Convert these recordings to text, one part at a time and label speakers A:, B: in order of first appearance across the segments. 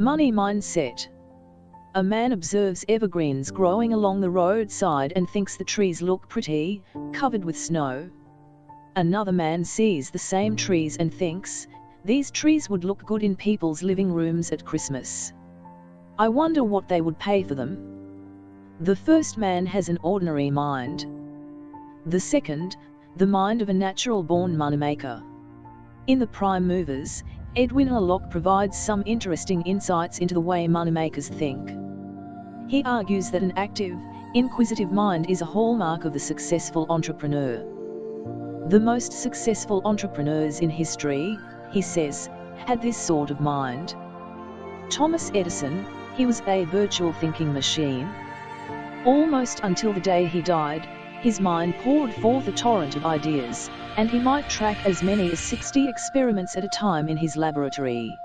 A: Money mindset. A man observes evergreens growing along the roadside and thinks the trees look pretty, covered with snow. Another man sees the same trees and thinks, these trees would look good in people's living rooms at Christmas. I wonder what they would pay for them. The first man has an ordinary mind. The second, the mind of a natural born moneymaker. In the Prime Movers, Edwin A. Locke provides some interesting insights into the way moneymakers think. He argues that an active, inquisitive mind is a hallmark of the successful entrepreneur. The most successful entrepreneurs in history, he says, had this sort of mind. Thomas Edison, he was a virtual thinking machine. Almost until the day he died, his mind poured forth a torrent of ideas, and he might track as many as 60 experiments at a time in his laboratory.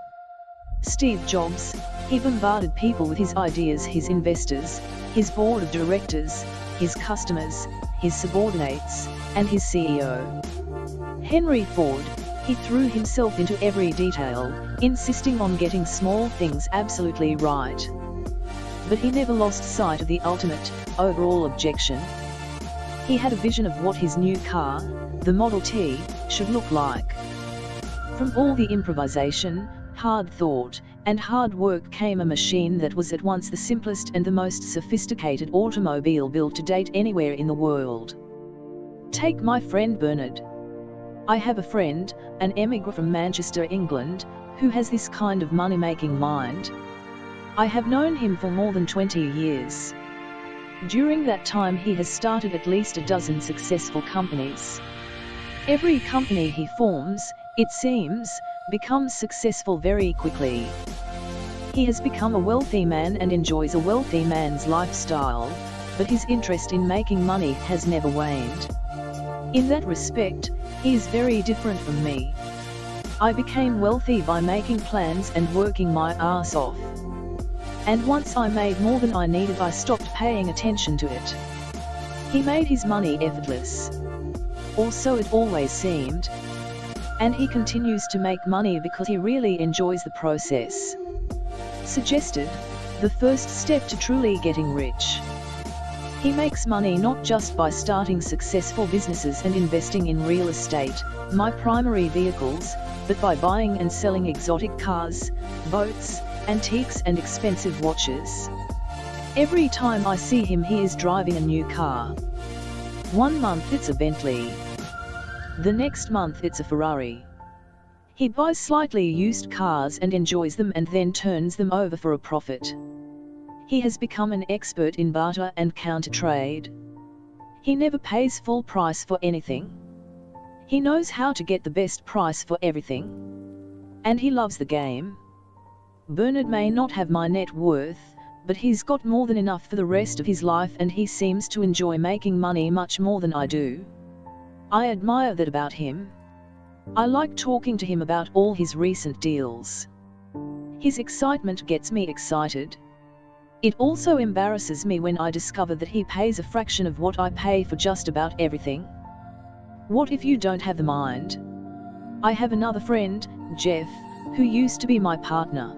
A: Steve Jobs, he bombarded people with his ideas his investors, his board of directors, his customers, his subordinates, and his CEO. Henry Ford, he threw himself into every detail, insisting on getting small things absolutely right. But he never lost sight of the ultimate, overall objection, he had a vision of what his new car, the Model T, should look like. From all the improvisation, hard thought, and hard work came a machine that was at once the simplest and the most sophisticated automobile built to date anywhere in the world. Take my friend Bernard. I have a friend, an emigre from Manchester, England, who has this kind of money-making mind. I have known him for more than 20 years. During that time he has started at least a dozen successful companies. Every company he forms, it seems, becomes successful very quickly. He has become a wealthy man and enjoys a wealthy man's lifestyle, but his interest in making money has never waned. In that respect, he is very different from me. I became wealthy by making plans and working my ass off. And once I made more than I needed I stopped paying attention to it. He made his money effortless. Or so it always seemed. And he continues to make money because he really enjoys the process. Suggested, the first step to truly getting rich. He makes money not just by starting successful businesses and investing in real estate, my primary vehicles, but by buying and selling exotic cars, boats, antiques and expensive watches. Every time I see him he is driving a new car. One month it's a Bentley. The next month it's a Ferrari. He buys slightly used cars and enjoys them and then turns them over for a profit. He has become an expert in barter and counter trade. He never pays full price for anything. He knows how to get the best price for everything. And he loves the game. Bernard may not have my net worth, but he's got more than enough for the rest of his life and he seems to enjoy making money much more than I do. I admire that about him. I like talking to him about all his recent deals. His excitement gets me excited. It also embarrasses me when I discover that he pays a fraction of what I pay for just about everything. What if you don't have the mind? I have another friend, Jeff, who used to be my partner.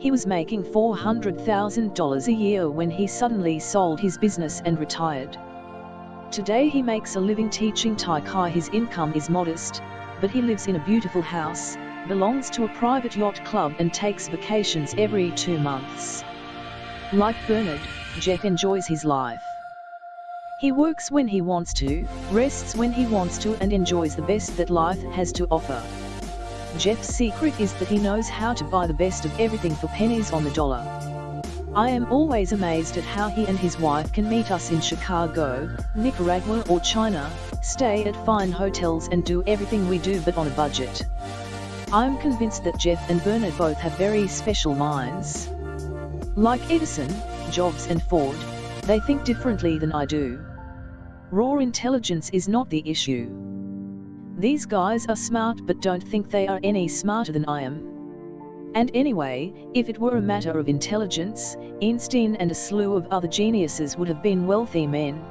A: He was making $400,000 a year when he suddenly sold his business and retired. Today he makes a living teaching Tai Chi. His income is modest, but he lives in a beautiful house, belongs to a private yacht club and takes vacations every two months. Like Bernard, Jeff enjoys his life. He works when he wants to, rests when he wants to and enjoys the best that life has to offer. Jeff's secret is that he knows how to buy the best of everything for pennies on the dollar. I am always amazed at how he and his wife can meet us in Chicago, Nicaragua or China, stay at fine hotels and do everything we do but on a budget. I am convinced that Jeff and Bernard both have very special minds. Like Edison, Jobs and Ford, they think differently than I do. Raw intelligence is not the issue. These guys are smart but don't think they are any smarter than I am. And anyway, if it were a matter of intelligence, Einstein and a slew of other geniuses would have been wealthy men.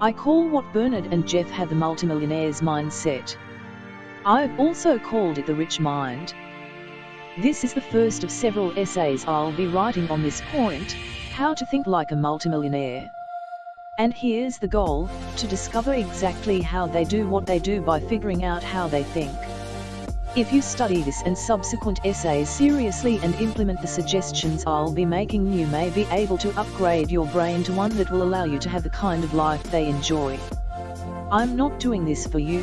A: I call what Bernard and Jeff have the multimillionaire's mindset. I've also called it the rich mind. This is the first of several essays I'll be writing on this point, how to think like a multimillionaire. And here's the goal, to discover exactly how they do what they do by figuring out how they think. If you study this and subsequent essays seriously and implement the suggestions I'll be making you may be able to upgrade your brain to one that will allow you to have the kind of life they enjoy. I'm not doing this for you.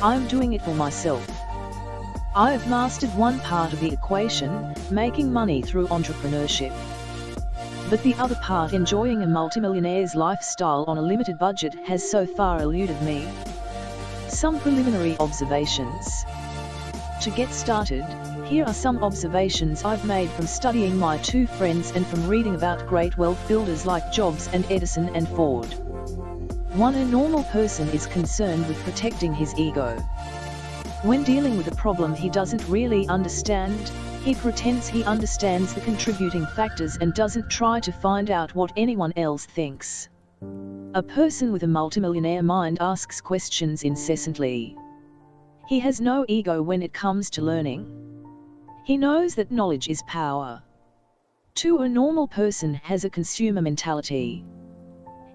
A: I'm doing it for myself. I've mastered one part of the equation, making money through entrepreneurship. But the other part enjoying a multimillionaire's lifestyle on a limited budget has so far eluded me. Some preliminary observations. To get started, here are some observations I've made from studying my two friends and from reading about great wealth builders like Jobs and Edison and Ford. 1. A normal person is concerned with protecting his ego. When dealing with a problem he doesn't really understand, he pretends he understands the contributing factors and doesn't try to find out what anyone else thinks. A person with a multimillionaire mind asks questions incessantly. He has no ego when it comes to learning. He knows that knowledge is power. 2. A normal person has a consumer mentality.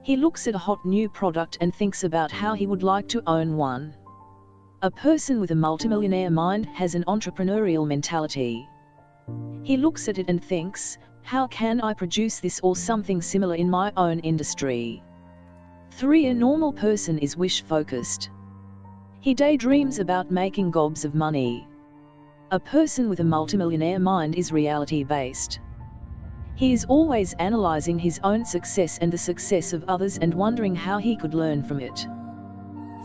A: He looks at a hot new product and thinks about how he would like to own one. A person with a multimillionaire mind has an entrepreneurial mentality. He looks at it and thinks, how can I produce this or something similar in my own industry? 3. A normal person is wish-focused. He daydreams about making gobs of money. A person with a multimillionaire mind is reality-based. He is always analyzing his own success and the success of others and wondering how he could learn from it.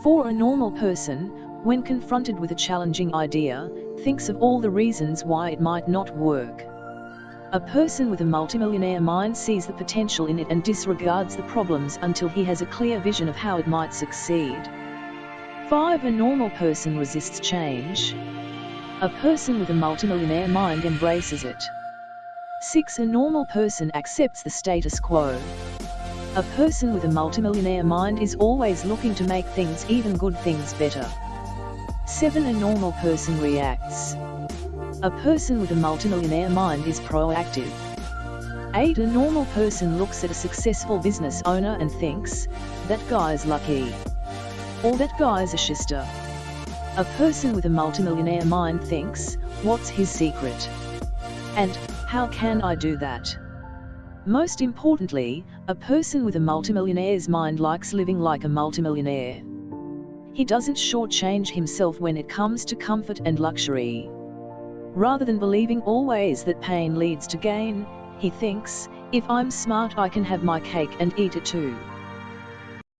A: For a normal person, when confronted with a challenging idea, thinks of all the reasons why it might not work. A person with a multimillionaire mind sees the potential in it and disregards the problems until he has a clear vision of how it might succeed. 5. A normal person resists change. A person with a multimillionaire mind embraces it. 6. A normal person accepts the status quo. A person with a multimillionaire mind is always looking to make things even good things better. 7. A normal person reacts. A person with a multimillionaire mind is proactive. 8. A normal person looks at a successful business owner and thinks, that guy's lucky. Or that guy's a shister. A person with a multimillionaire mind thinks, what's his secret? And, how can I do that? Most importantly, a person with a multimillionaire's mind likes living like a multimillionaire. He doesn't shortchange himself when it comes to comfort and luxury. Rather than believing always that pain leads to gain, he thinks, if I'm smart I can have my cake and eat it too.